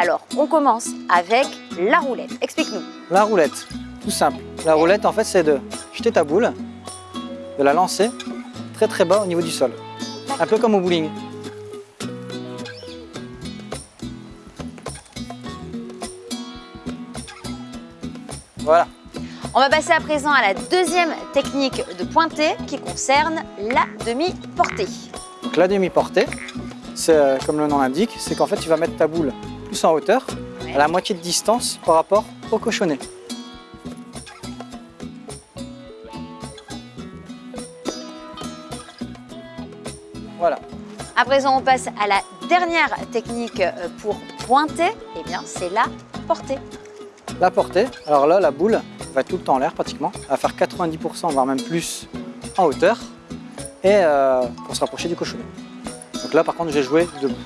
Alors, on commence avec la roulette. Explique-nous. La roulette, tout simple. La roulette, en fait, c'est de jeter ta boule, de la lancer très très bas au niveau du sol. Un peu comme au bowling. Voilà. On va passer à présent à la deuxième technique de pointer qui concerne la demi-portée. Donc la demi-portée, c'est euh, comme le nom l'indique, c'est qu'en fait tu vas mettre ta boule plus en hauteur, à la moitié de distance par rapport au cochonnet. Voilà. À présent, on passe à la dernière technique euh, pour pointer. Eh bien, c'est la portée. La portée, alors là la boule va tout le temps en l'air pratiquement, elle va faire 90% voire même plus en hauteur et euh, pour se rapprocher du cochonnet. Donc là par contre je vais jouer debout.